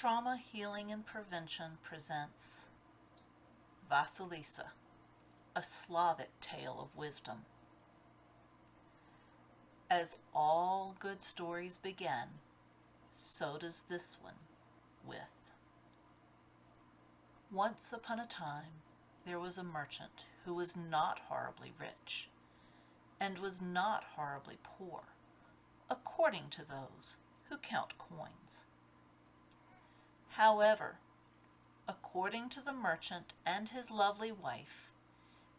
Trauma Healing and Prevention presents Vasilisa, a Slavic tale of wisdom. As all good stories begin, so does this one with. Once upon a time, there was a merchant who was not horribly rich and was not horribly poor, according to those who count coins. However, according to the merchant and his lovely wife,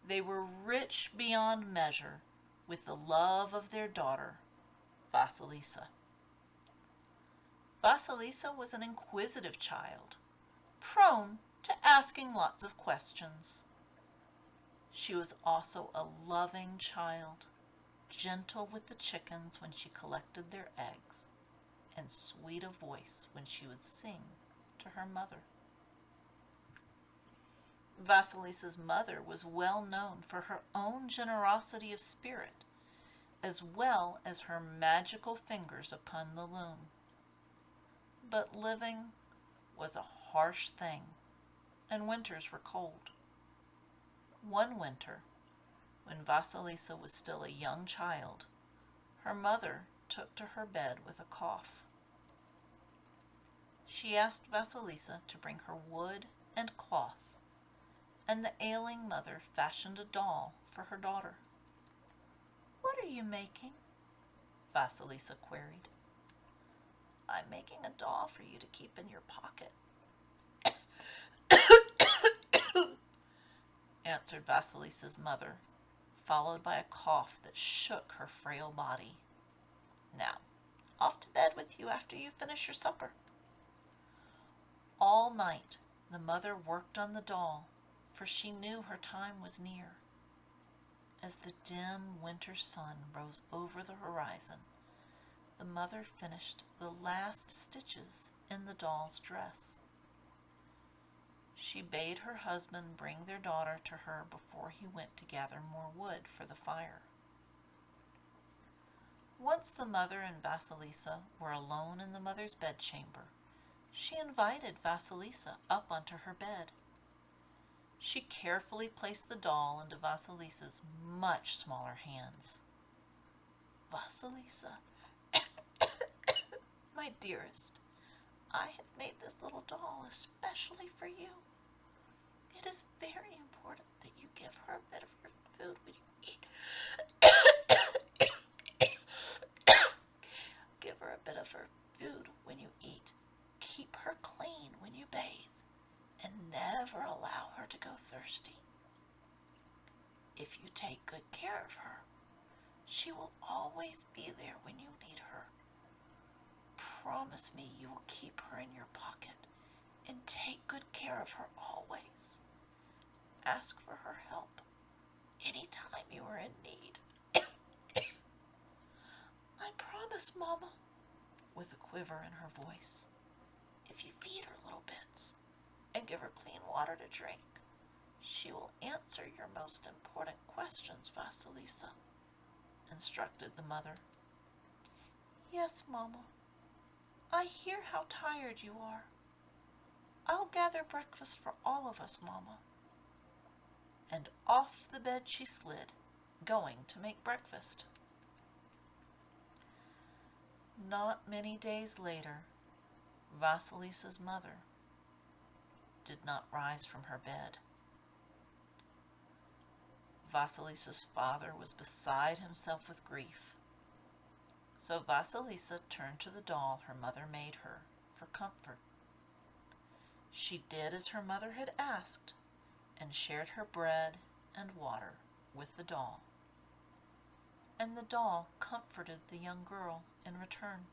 they were rich beyond measure with the love of their daughter, Vasilisa. Vasilisa was an inquisitive child, prone to asking lots of questions. She was also a loving child, gentle with the chickens when she collected their eggs, and sweet of voice when she would sing to her mother. Vasilisa's mother was well known for her own generosity of spirit, as well as her magical fingers upon the loom. But living was a harsh thing, and winters were cold. One winter, when Vasilisa was still a young child, her mother took to her bed with a cough. She asked Vasilisa to bring her wood and cloth, and the ailing mother fashioned a doll for her daughter. What are you making? Vasilisa queried. I'm making a doll for you to keep in your pocket, answered Vasilisa's mother, followed by a cough that shook her frail body. Now, off to bed with you after you finish your supper. All night the mother worked on the doll, for she knew her time was near. As the dim winter sun rose over the horizon, the mother finished the last stitches in the doll's dress. She bade her husband bring their daughter to her before he went to gather more wood for the fire. Once the mother and Vasilisa were alone in the mother's bedchamber, she invited Vasilisa up onto her bed. She carefully placed the doll into Vasilisa's much smaller hands. Vasilisa, my dearest, I have made this little doll especially for you. It is very important that you give her a bit of her food when you eat. give her a bit of her food when you eat. Keep her clean when you bathe, and never allow her to go thirsty. If you take good care of her, she will always be there when you need her. Promise me you will keep her in your pocket and take good care of her always. Ask for her help any time you are in need. I promise, Mama, with a quiver in her voice. If you feed her little bits and give her clean water to drink, she will answer your most important questions, Vasilisa, instructed the mother. Yes, Mamma. I hear how tired you are. I'll gather breakfast for all of us, Mamma. And off the bed she slid, going to make breakfast. Not many days later, Vasilisa's mother did not rise from her bed. Vasilisa's father was beside himself with grief. So Vasilisa turned to the doll her mother made her for comfort. She did as her mother had asked and shared her bread and water with the doll. And the doll comforted the young girl in return.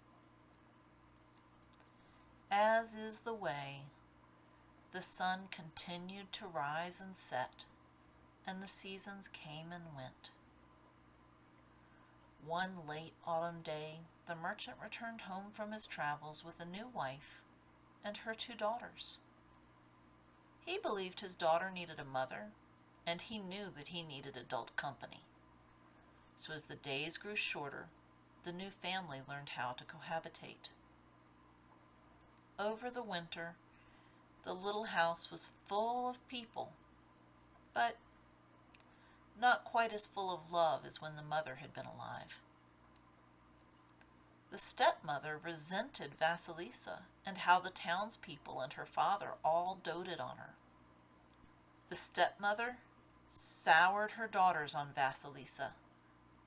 As is the way, the sun continued to rise and set, and the seasons came and went. One late autumn day, the merchant returned home from his travels with a new wife and her two daughters. He believed his daughter needed a mother, and he knew that he needed adult company. So as the days grew shorter, the new family learned how to cohabitate. Over the winter, the little house was full of people, but not quite as full of love as when the mother had been alive. The stepmother resented Vasilisa and how the townspeople and her father all doted on her. The stepmother soured her daughters on Vasilisa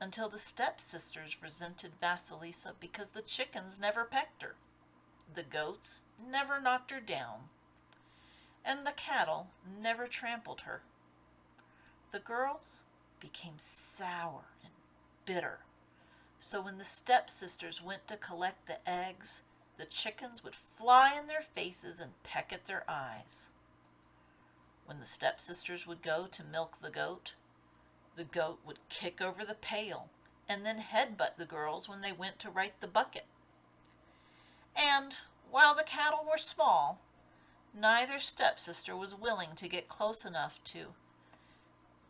until the stepsisters resented Vasilisa because the chickens never pecked her, the goats never knocked her down, and the cattle never trampled her. The girls became sour and bitter, so when the stepsisters went to collect the eggs, the chickens would fly in their faces and peck at their eyes. When the stepsisters would go to milk the goat, the goat would kick over the pail and then headbutt the girls when they went to right the bucket. And while the cattle were small, neither stepsister was willing to get close enough to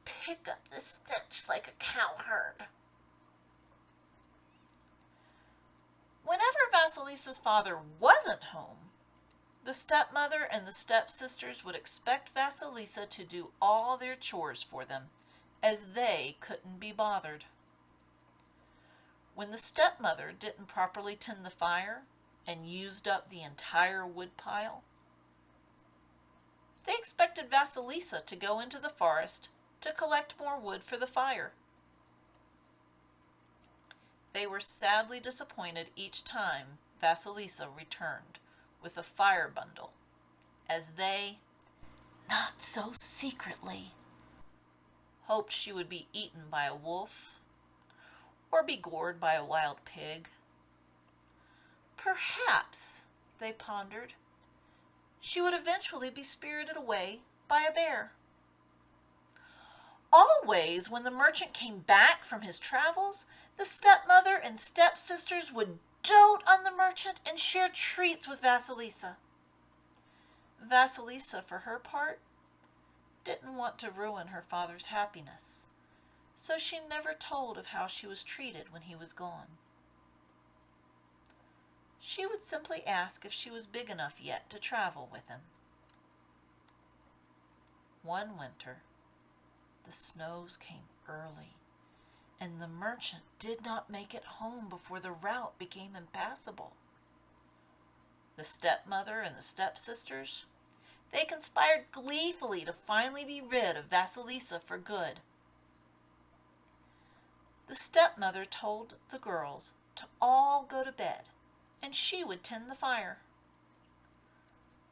pick up the stench like a cowherd. Whenever Vasilisa's father wasn't home, the stepmother and the stepsisters would expect Vasilisa to do all their chores for them as they couldn't be bothered. When the stepmother didn't properly tend the fire and used up the entire wood pile, they expected Vasilisa to go into the forest to collect more wood for the fire. They were sadly disappointed each time Vasilisa returned with a fire bundle, as they, not so secretly, hoped she would be eaten by a wolf or be gored by a wild pig. Perhaps, they pondered, she would eventually be spirited away by a bear. Always, when the merchant came back from his travels, the stepmother and stepsisters would dote on the merchant and share treats with Vasilisa. Vasilisa, for her part, didn't want to ruin her father's happiness, so she never told of how she was treated when he was gone. She would simply ask if she was big enough yet to travel with him. One winter, the snows came early, and the merchant did not make it home before the route became impassable. The stepmother and the stepsisters they conspired gleefully to finally be rid of Vasilisa for good. The stepmother told the girls to all go to bed, and she would tend the fire.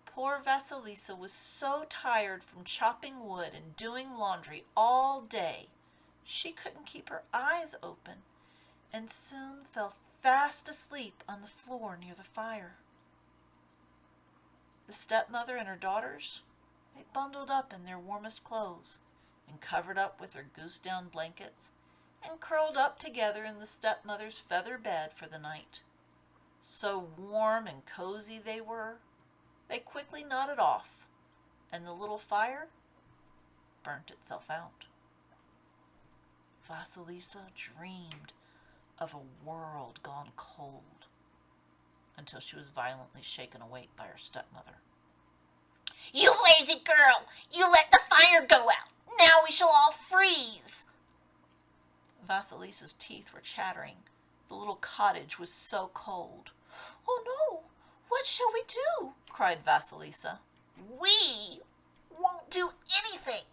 Poor Vasilisa was so tired from chopping wood and doing laundry all day, she couldn't keep her eyes open, and soon fell fast asleep on the floor near the fire. The stepmother and her daughters, they bundled up in their warmest clothes and covered up with their goose down blankets and curled up together in the stepmother's feather bed for the night. So warm and cozy they were, they quickly nodded off, and the little fire burnt itself out. Vasilisa dreamed of a world gone cold until she was violently shaken awake by her stepmother. You lazy girl! You let the fire go out! Now we shall all freeze! Vasilisa's teeth were chattering. The little cottage was so cold. Oh no! What shall we do? cried Vasilisa. We won't do anything,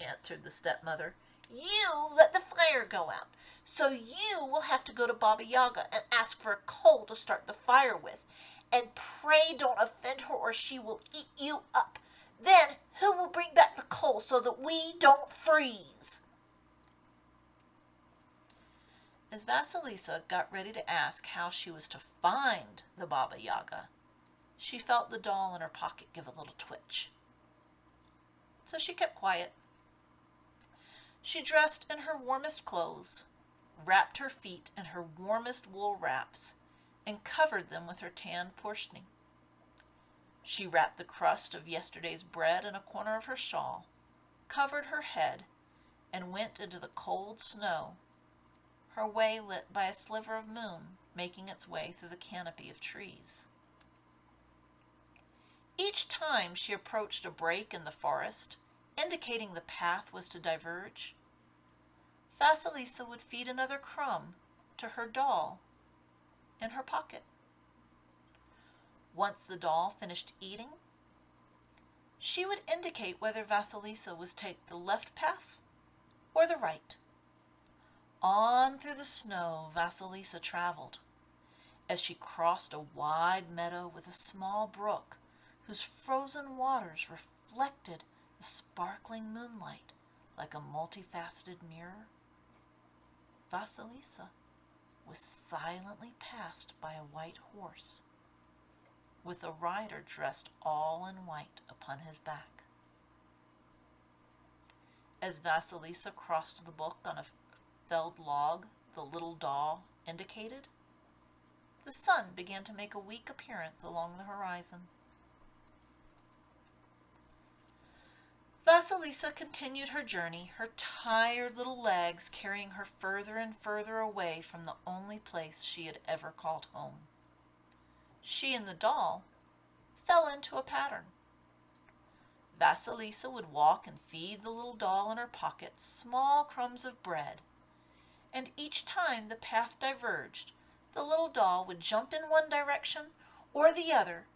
answered the stepmother. You let the fire go out. So you will have to go to Baba Yaga and ask for a coal to start the fire with. And pray don't offend her or she will eat you up. Then who will bring back the coal so that we don't freeze? As Vasilisa got ready to ask how she was to find the Baba Yaga, she felt the doll in her pocket give a little twitch. So she kept quiet. She dressed in her warmest clothes wrapped her feet in her warmest wool wraps, and covered them with her tanned portioning. She wrapped the crust of yesterday's bread in a corner of her shawl, covered her head, and went into the cold snow, her way lit by a sliver of moon making its way through the canopy of trees. Each time she approached a break in the forest, indicating the path was to diverge, Vasilisa would feed another crumb to her doll in her pocket. Once the doll finished eating, she would indicate whether Vasilisa was to take the left path or the right. On through the snow Vasilisa traveled. As she crossed a wide meadow with a small brook whose frozen waters reflected the sparkling moonlight like a multifaceted mirror, Vasilisa was silently passed by a white horse with a rider dressed all in white upon his back. As Vasilisa crossed the brook on a felled log the little doll indicated, the sun began to make a weak appearance along the horizon. Vasilisa continued her journey, her tired little legs carrying her further and further away from the only place she had ever called home she and the doll fell into a pattern. Vasilisa would walk and feed the little doll in her pocket small crumbs of bread, and each time the path diverged, the little doll would jump in one direction or the other,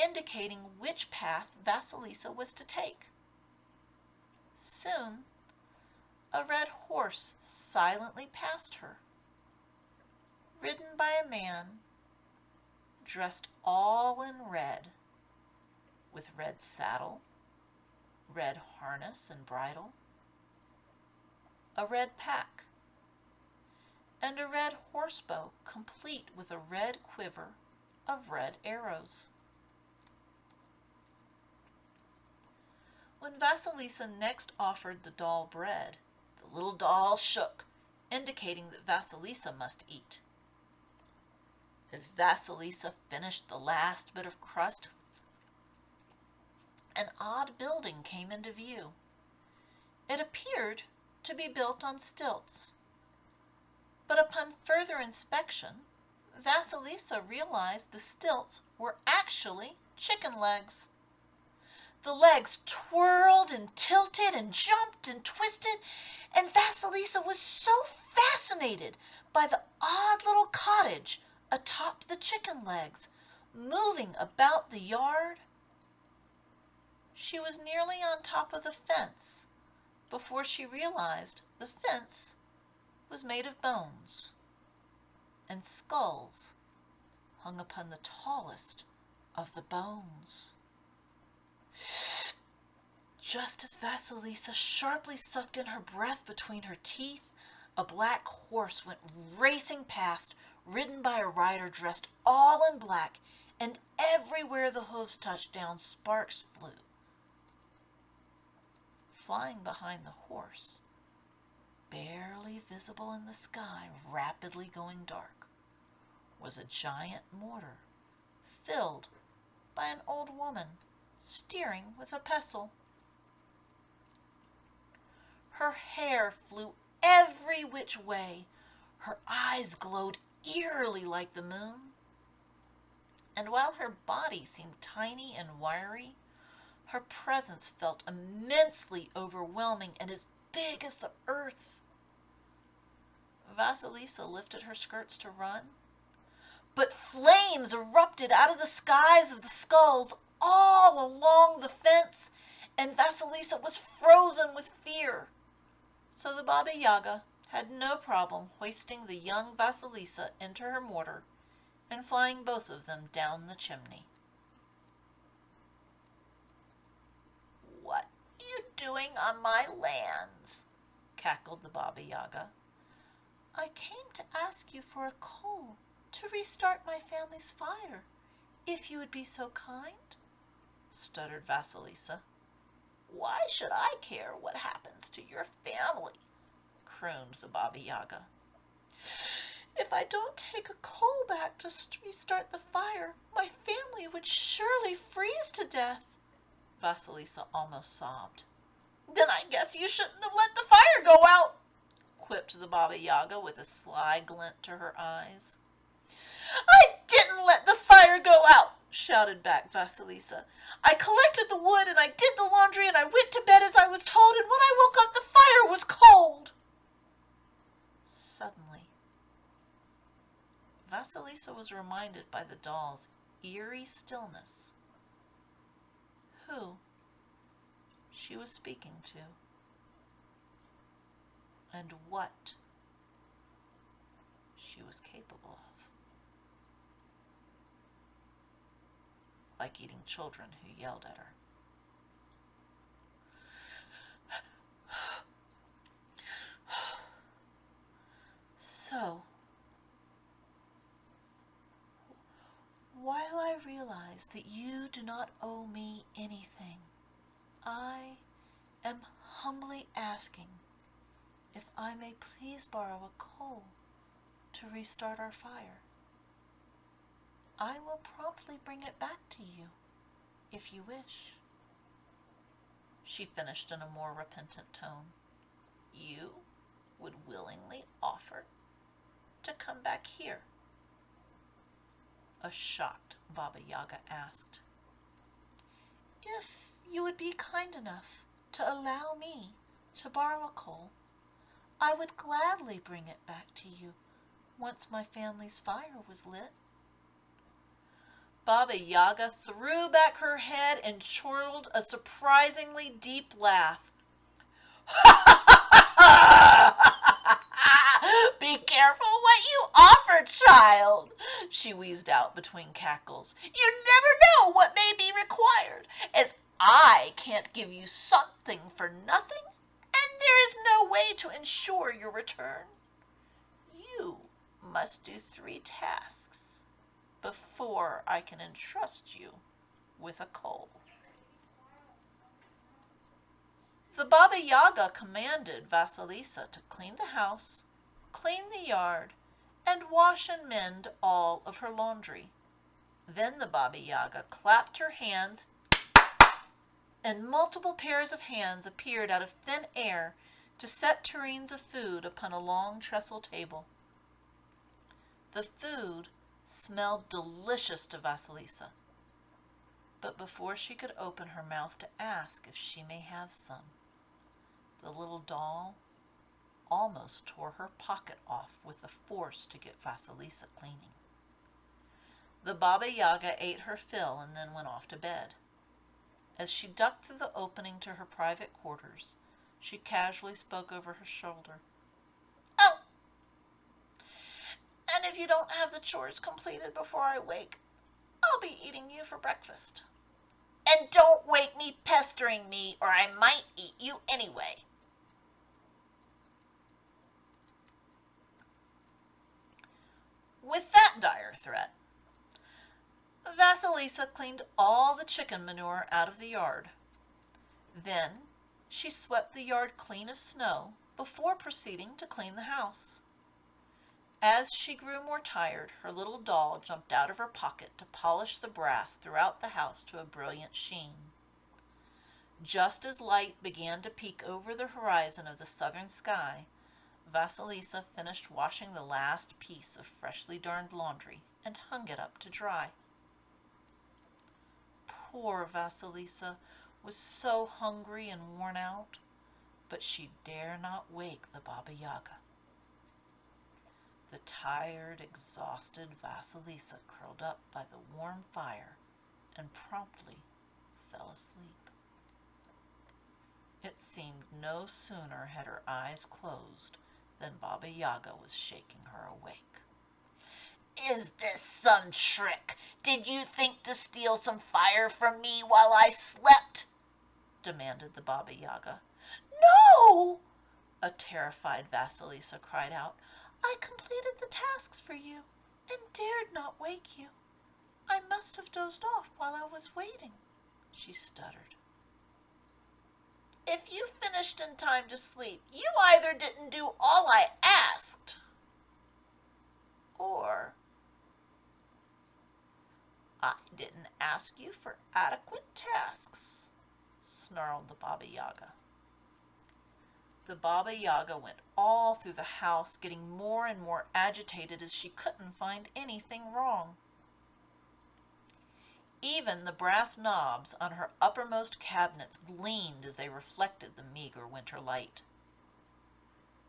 indicating which path Vasilisa was to take. Soon, a red horse silently passed her, ridden by a man dressed all in red, with red saddle, red harness and bridle, a red pack, and a red horsebow complete with a red quiver of red arrows. When Vasilisa next offered the doll bread, the little doll shook, indicating that Vasilisa must eat. As Vasilisa finished the last bit of crust, an odd building came into view. It appeared to be built on stilts. But upon further inspection, Vasilisa realized the stilts were actually chicken legs. The legs twirled and tilted and jumped and twisted, and Vasilisa was so fascinated by the odd little cottage atop the chicken legs, moving about the yard. She was nearly on top of the fence before she realized the fence was made of bones, and skulls hung upon the tallest of the bones. Just as Vasilisa sharply sucked in her breath between her teeth, a black horse went racing past, ridden by a rider dressed all in black, and everywhere the hoofs touched down, sparks flew. Flying behind the horse, barely visible in the sky, rapidly going dark, was a giant mortar filled by an old woman steering with a pestle. Her hair flew every which way. Her eyes glowed eerily like the moon. And while her body seemed tiny and wiry, her presence felt immensely overwhelming and as big as the earth. Vasilisa lifted her skirts to run, but flames erupted out of the skies of the skulls all along the fence, and Vasilisa was frozen with fear. So the Baba Yaga had no problem hoisting the young Vasilisa into her mortar and flying both of them down the chimney. What are you doing on my lands? cackled the Baba Yaga. I came to ask you for a coal to restart my family's fire, if you would be so kind, stuttered Vasilisa. Why should I care what happens to your family? crooned the Baba Yaga. If I don't take a coal back to restart the fire, my family would surely freeze to death, Vasilisa almost sobbed. Then I guess you shouldn't have let the fire go out, quipped the Baba Yaga with a sly glint to her eyes. I didn't let the fire go out, shouted back Vasilisa. I collected the wood and I did the laundry and I went to bed as I was told, and when I woke up, the fire was cold. Suddenly, Vasilisa was reminded by the doll's eerie stillness who she was speaking to and what she was capable of. Like eating children who yelled at her. So, while I realize that you do not owe me anything, I am humbly asking if I may please borrow a coal to restart our fire. I will promptly bring it back to you if you wish. She finished in a more repentant tone. You would willingly offer to come back here? A shocked Baba Yaga asked. If you would be kind enough to allow me to borrow a coal, I would gladly bring it back to you once my family's fire was lit. Baba Yaga threw back her head and chortled a surprisingly deep laugh. Be careful what you offer, child, she wheezed out between cackles. You never know what may be required, as I can't give you something for nothing, and there is no way to ensure your return. You must do three tasks before I can entrust you with a coal. The Baba Yaga commanded Vasilisa to clean the house, clean the yard, and wash and mend all of her laundry. Then the Baba Yaga clapped her hands and multiple pairs of hands appeared out of thin air to set tureens of food upon a long trestle table. The food smelled delicious to Vasilisa, but before she could open her mouth to ask if she may have some, the little doll almost tore her pocket off with the force to get Vasilisa cleaning. The Baba Yaga ate her fill and then went off to bed. As she ducked through the opening to her private quarters, she casually spoke over her shoulder. Oh, and if you don't have the chores completed before I wake, I'll be eating you for breakfast. And don't wake me pestering me, or I might eat you anyway. With that dire threat, Vasilisa cleaned all the chicken manure out of the yard. Then she swept the yard clean of snow before proceeding to clean the house. As she grew more tired, her little doll jumped out of her pocket to polish the brass throughout the house to a brilliant sheen. Just as light began to peek over the horizon of the southern sky, Vasilisa finished washing the last piece of freshly darned laundry and hung it up to dry. Poor Vasilisa was so hungry and worn out, but she dare not wake the Baba Yaga. The tired, exhausted Vasilisa curled up by the warm fire and promptly fell asleep. It seemed no sooner had her eyes closed than Baba Yaga was shaking her awake. Is this some trick? Did you think to steal some fire from me while I slept? demanded the Baba Yaga. No! A terrified Vasilisa cried out. I completed the tasks for you and dared not wake you. I must have dozed off while I was waiting, she stuttered. If you finished in time to sleep, you either didn't do all I asked, or I didn't ask you for adequate tasks, snarled the Baba Yaga. The Baba Yaga went all through the house, getting more and more agitated as she couldn't find anything wrong. Even the brass knobs on her uppermost cabinets gleamed as they reflected the meager winter light.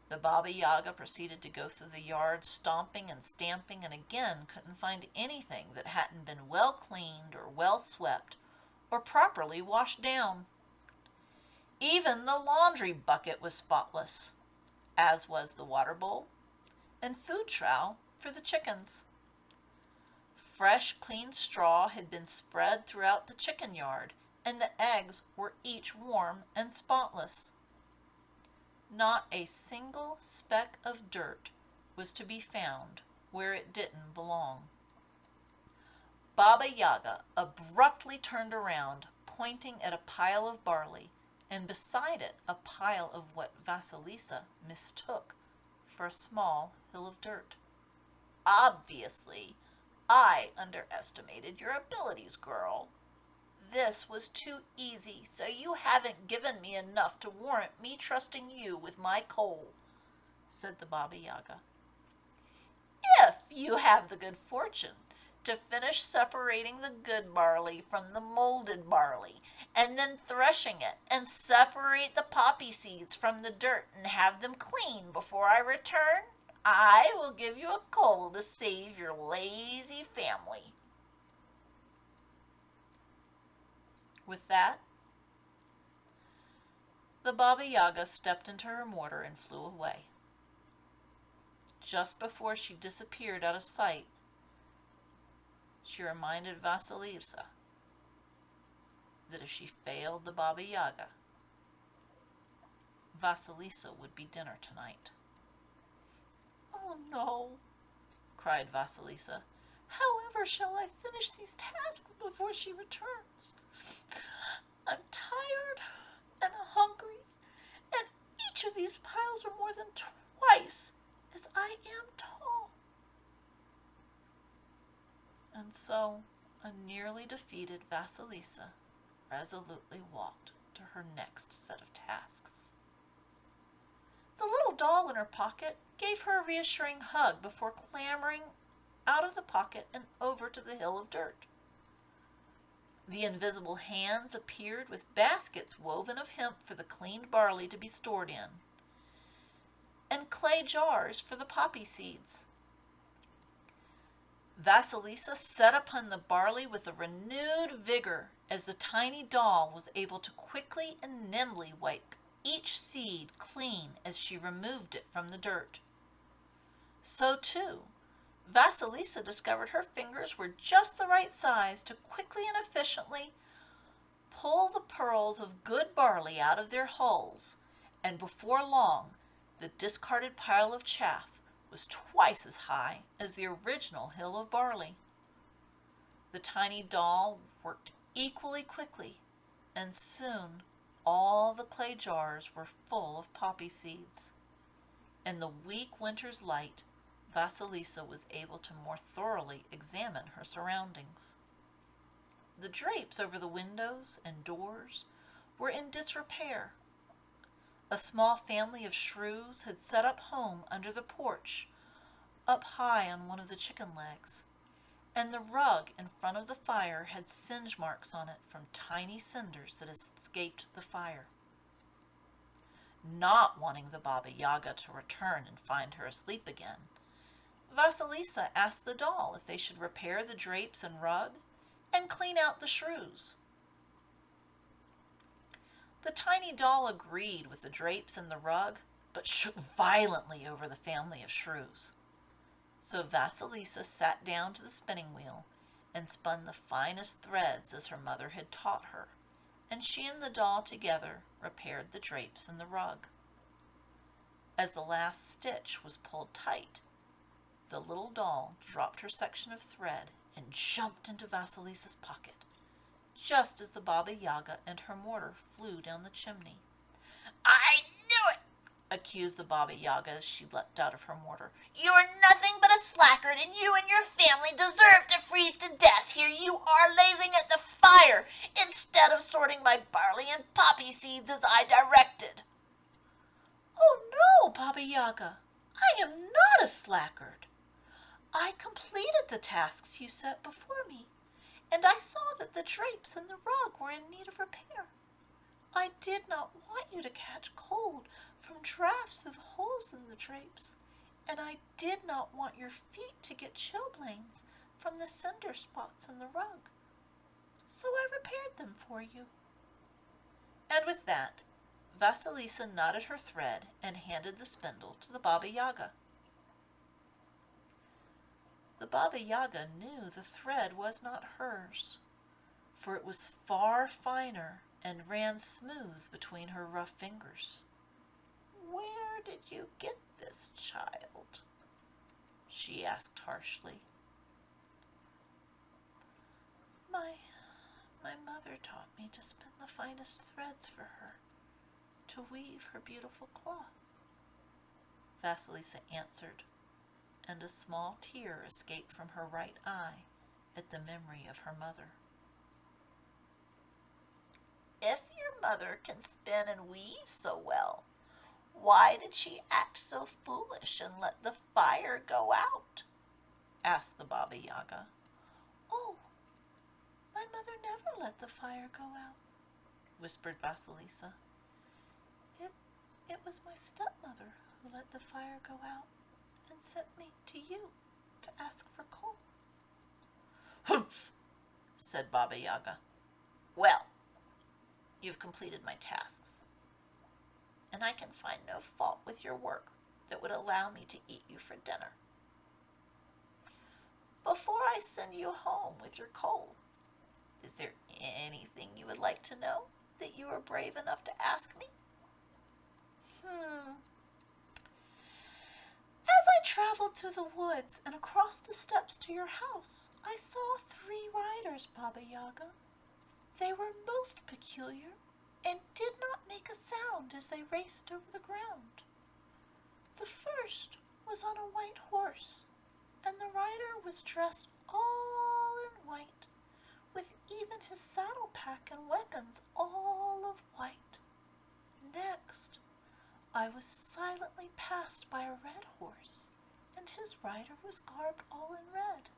The Baba Yaga proceeded to go through the yard, stomping and stamping, and again couldn't find anything that hadn't been well cleaned or well swept or properly washed down. Even the laundry bucket was spotless, as was the water bowl and food trowel for the chickens. Fresh, clean straw had been spread throughout the chicken yard, and the eggs were each warm and spotless. Not a single speck of dirt was to be found where it didn't belong. Baba Yaga abruptly turned around, pointing at a pile of barley, and beside it a pile of what Vasilisa mistook for a small hill of dirt. Obviously, I underestimated your abilities, girl. This was too easy, so you haven't given me enough to warrant me trusting you with my coal, said the Baba Yaga. If you have the good fortune to finish separating the good barley from the molded barley, and then threshing it, and separate the poppy seeds from the dirt and have them clean before I return, I will give you a coal to save your lazy family. With that, the Baba Yaga stepped into her mortar and flew away. Just before she disappeared out of sight, she reminded Vasilisa that if she failed the Baba Yaga, Vasilisa would be dinner tonight. Oh no, cried Vasilisa. However shall I finish these tasks before she returns? I'm tired and hungry, and each of these piles are more than twice as I am tall. And so a nearly defeated Vasilisa resolutely walked to her next set of tasks. The little doll in her pocket gave her a reassuring hug before clambering out of the pocket and over to the hill of dirt. The invisible hands appeared with baskets woven of hemp for the cleaned barley to be stored in, and clay jars for the poppy seeds. Vasilisa set upon the barley with a renewed vigor as the tiny doll was able to quickly and nimbly wipe each seed clean as she removed it from the dirt. So too, Vasilisa discovered her fingers were just the right size to quickly and efficiently pull the pearls of good barley out of their hulls, and before long the discarded pile of chaff was twice as high as the original hill of barley. The tiny doll worked equally quickly, and soon all the clay jars were full of poppy seeds. In the weak winter's light, Vasilisa was able to more thoroughly examine her surroundings. The drapes over the windows and doors were in disrepair. A small family of shrews had set up home under the porch, up high on one of the chicken legs, and the rug in front of the fire had singe marks on it from tiny cinders that escaped the fire. Not wanting the Baba Yaga to return and find her asleep again, Vasilisa asked the doll if they should repair the drapes and rug and clean out the shrews. The tiny doll agreed with the drapes and the rug, but shook violently over the family of shrews. So Vasilisa sat down to the spinning wheel and spun the finest threads as her mother had taught her, and she and the doll together repaired the drapes and the rug. As the last stitch was pulled tight, the little doll dropped her section of thread and jumped into Vasilisa's pocket, just as the Baba Yaga and her mortar flew down the chimney. I knew it, accused the Baba Yaga as she leapt out of her mortar. You are nothing but a slackard, and you and your family deserve to freeze to death. Here you are lazing at the fire instead of sorting my barley and poppy seeds as I directed. Oh no, Baba Yaga, I am not a slackard. I completed the tasks you set before me, and I saw that the drapes and the rug were in need of repair. I did not want you to catch cold from drafts through the holes in the drapes, and I did not want your feet to get chilblains from the cinder spots in the rug. So I repaired them for you. And with that, Vasilisa knotted her thread and handed the spindle to the Baba Yaga. The Baba Yaga knew the thread was not hers, for it was far finer and ran smooth between her rough fingers. Where did you get this child? she asked harshly. My, my mother taught me to spin the finest threads for her, to weave her beautiful cloth, Vasilisa answered, and a small tear escaped from her right eye at the memory of her mother. If your mother can spin and weave so well, why did she act so foolish and let the fire go out? asked the Baba Yaga. Oh, my mother never let the fire go out, whispered Vasilisa. It, it was my stepmother who let the fire go out and sent me to you to ask for coal. Humph, said Baba Yaga. Well, you've completed my tasks, and I can find no fault with your work that would allow me to eat you for dinner. Before I send you home with your coal, is there anything you would like to know that you are brave enough to ask me? Hmm. As I traveled through the woods and across the steps to your house, I saw three riders, Baba Yaga. They were most peculiar and did not make a sound as they raced over the ground. The first was on a white horse, and the rider was dressed all in white, with even his saddle pack and weapons all of white. Next, I was silently passed by a red horse, and his rider was garbed all in red.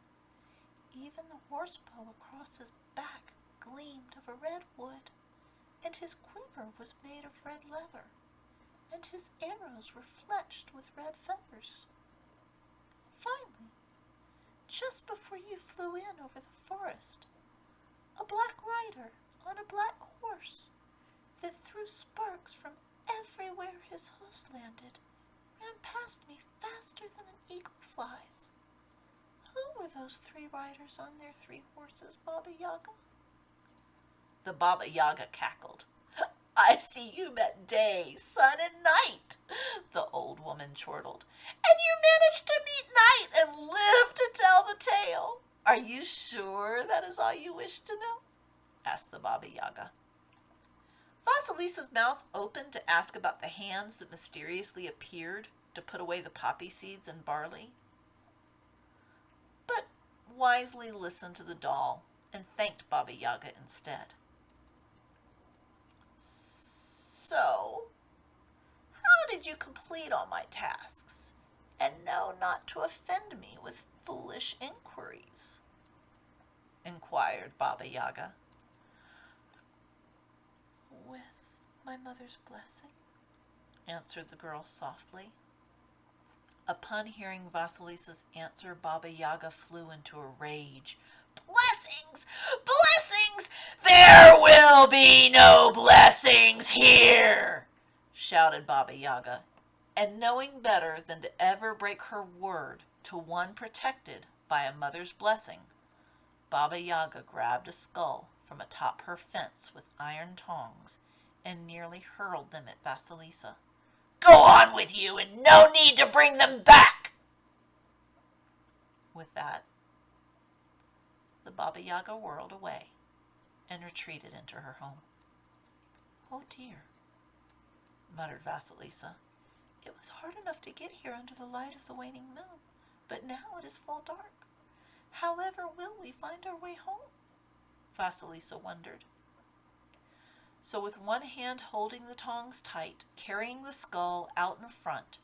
Even the horse bow across his back gleamed of a red wood, and his quiver was made of red leather, and his arrows were fletched with red feathers. Finally, just before you flew in over the forest, a black rider on a black horse that threw sparks from everywhere his hoofs landed ran past me faster than an eagle flies. Who were those three riders on their three horses, Baba Yaga? The Baba Yaga cackled. I see you met day, sun, and night, the old woman chortled. And you managed to meet night and live to tell the tale. Are you sure that is all you wish to know? asked the Baba Yaga. Vasilisa's mouth opened to ask about the hands that mysteriously appeared to put away the poppy seeds and barley, but wisely listened to the doll and thanked Baba Yaga instead. So, how did you complete all my tasks and know not to offend me with foolish inquiries? inquired Baba Yaga. With my mother's blessing, answered the girl softly. Upon hearing Vasilisa's answer, Baba Yaga flew into a rage. Blessings! Blessings! There will be no blessings here! shouted Baba Yaga. And knowing better than to ever break her word to one protected by a mother's blessing, Baba Yaga grabbed a skull from atop her fence with iron tongs and nearly hurled them at Vasilisa. Go on with you, and no need to bring them back! With that, the Baba Yaga whirled away and retreated into her home. Oh dear, muttered Vasilisa. It was hard enough to get here under the light of the waning moon, but now it is full dark. However will we find our way home? Vasilisa wondered. So with one hand holding the tongs tight, carrying the skull out in front,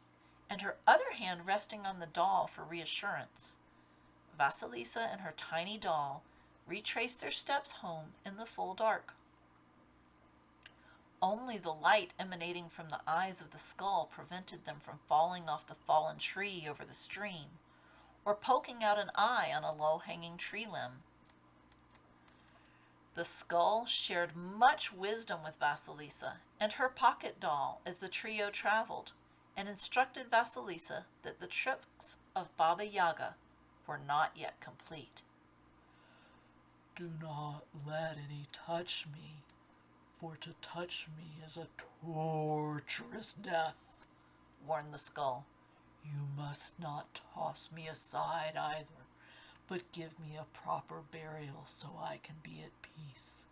and her other hand resting on the doll for reassurance, Vasilisa and her tiny doll retraced their steps home in the full dark. Only the light emanating from the eyes of the skull prevented them from falling off the fallen tree over the stream, or poking out an eye on a low-hanging tree limb. The skull shared much wisdom with Vasilisa and her pocket doll as the trio traveled, and instructed Vasilisa that the tricks of Baba Yaga were not yet complete. Do not let any touch me, for to touch me is a torturous death, warned the skull. You must not toss me aside either, but give me a proper burial so I can be at peace.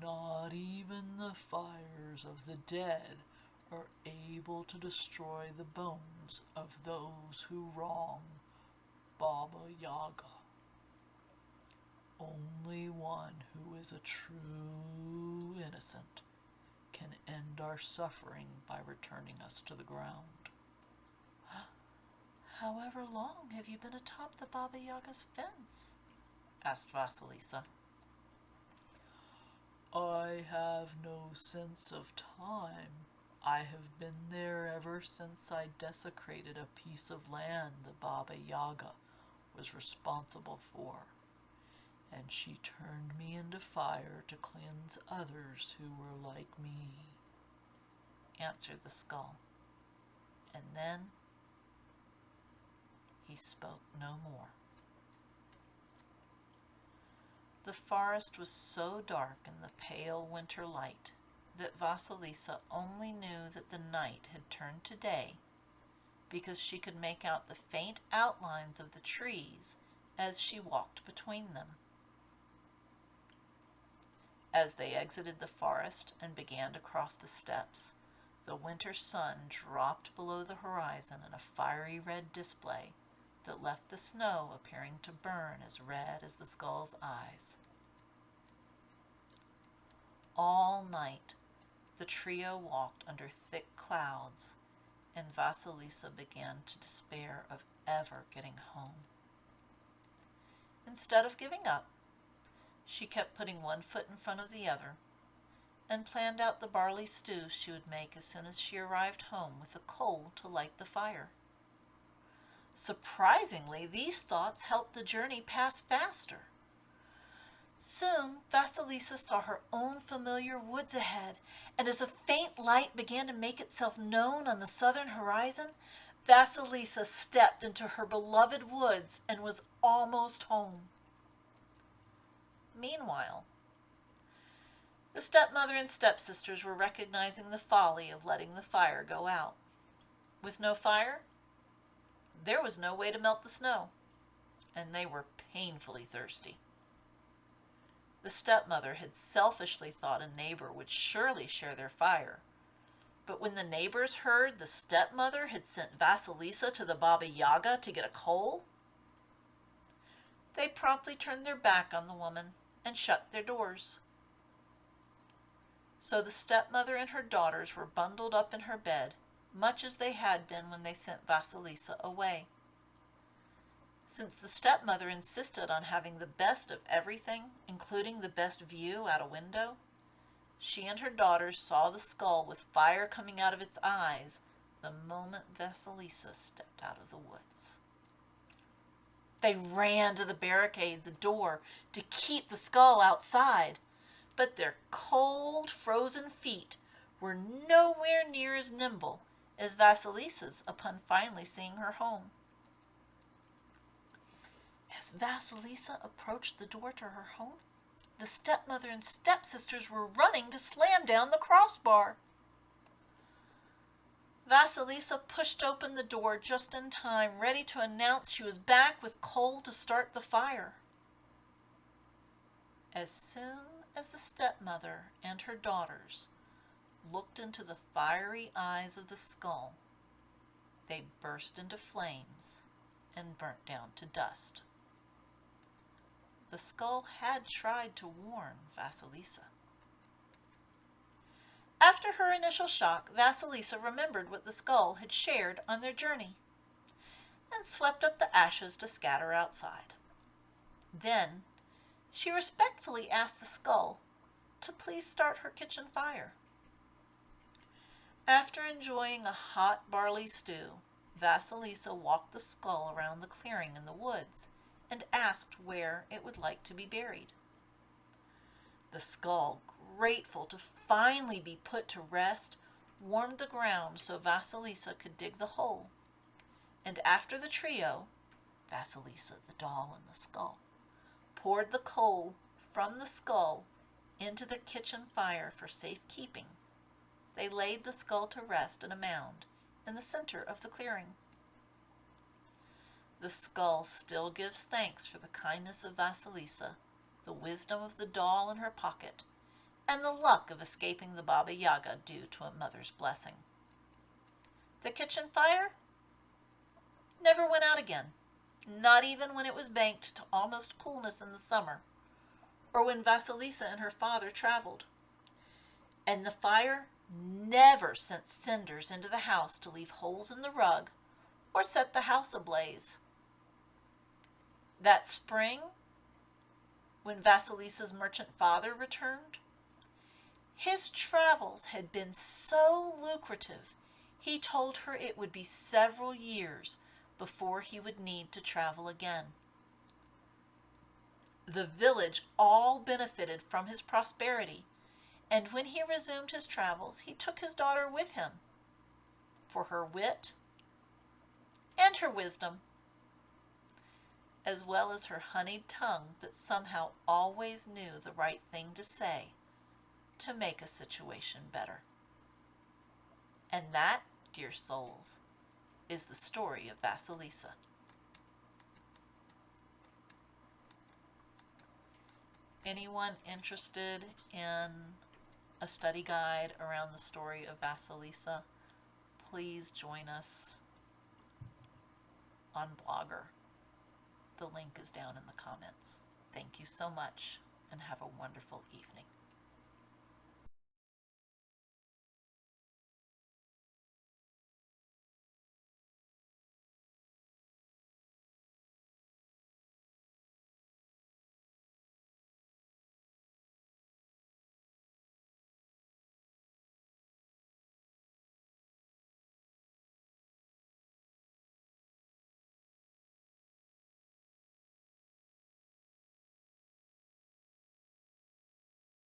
Not even the fires of the dead are able to destroy the bones of those who wrong Baba Yaga. Only one who is a true innocent can end our suffering by returning us to the ground. However long have you been atop the Baba Yaga's fence? asked Vasilisa. I have no sense of time. I have been there ever since I desecrated a piece of land the Baba Yaga was responsible for, and she turned me into fire to cleanse others who were like me, answered the skull. And then he spoke no more. The forest was so dark in the pale winter light that Vasilisa only knew that the night had turned to day because she could make out the faint outlines of the trees as she walked between them. As they exited the forest and began to cross the steppes, the winter sun dropped below the horizon in a fiery red display that left the snow appearing to burn as red as the skull's eyes. All night the trio walked under thick clouds, and Vasilisa began to despair of ever getting home. Instead of giving up, she kept putting one foot in front of the other and planned out the barley stew she would make as soon as she arrived home with the coal to light the fire. Surprisingly, these thoughts helped the journey pass faster. Soon, Vasilisa saw her own familiar woods ahead, and as a faint light began to make itself known on the southern horizon, Vasilisa stepped into her beloved woods and was almost home. Meanwhile, the stepmother and stepsisters were recognizing the folly of letting the fire go out. With no fire, there was no way to melt the snow, and they were painfully thirsty. The stepmother had selfishly thought a neighbor would surely share their fire. But when the neighbors heard the stepmother had sent Vasilisa to the Baba Yaga to get a coal, they promptly turned their back on the woman and shut their doors. So the stepmother and her daughters were bundled up in her bed much as they had been when they sent Vasilisa away. Since the stepmother insisted on having the best of everything, including the best view out a window, she and her daughters saw the skull with fire coming out of its eyes the moment Vasilisa stepped out of the woods. They ran to the barricade, the door, to keep the skull outside, but their cold, frozen feet were nowhere near as nimble as Vasilisa's upon finally seeing her home. As Vasilisa approached the door to her home, the stepmother and stepsisters were running to slam down the crossbar. Vasilisa pushed open the door just in time, ready to announce she was back with coal to start the fire. As soon as the stepmother and her daughters looked into the fiery eyes of the skull, they burst into flames and burnt down to dust. The skull had tried to warn Vasilisa. After her initial shock, Vasilisa remembered what the skull had shared on their journey and swept up the ashes to scatter outside. Then she respectfully asked the skull to please start her kitchen fire. After enjoying a hot barley stew, Vasilisa walked the skull around the clearing in the woods and asked where it would like to be buried. The skull, grateful to finally be put to rest, warmed the ground so Vasilisa could dig the hole. And after the trio, Vasilisa, the doll, and the skull, poured the coal from the skull into the kitchen fire for safekeeping, they laid the skull to rest in a mound in the center of the clearing. The skull still gives thanks for the kindness of Vasilisa, the wisdom of the doll in her pocket, and the luck of escaping the Baba Yaga due to a mother's blessing. The kitchen fire never went out again, not even when it was banked to almost coolness in the summer, or when Vasilisa and her father traveled. And the fire never sent cinders into the house to leave holes in the rug or set the house ablaze. That spring, when Vasilisa's merchant father returned, his travels had been so lucrative, he told her it would be several years before he would need to travel again. The village all benefited from his prosperity, and when he resumed his travels, he took his daughter with him for her wit and her wisdom as well as her honeyed tongue that somehow always knew the right thing to say to make a situation better. And that, dear souls, is the story of Vasilisa. Anyone interested in a study guide around the story of Vasilisa, please join us on Blogger. The link is down in the comments. Thank you so much and have a wonderful evening.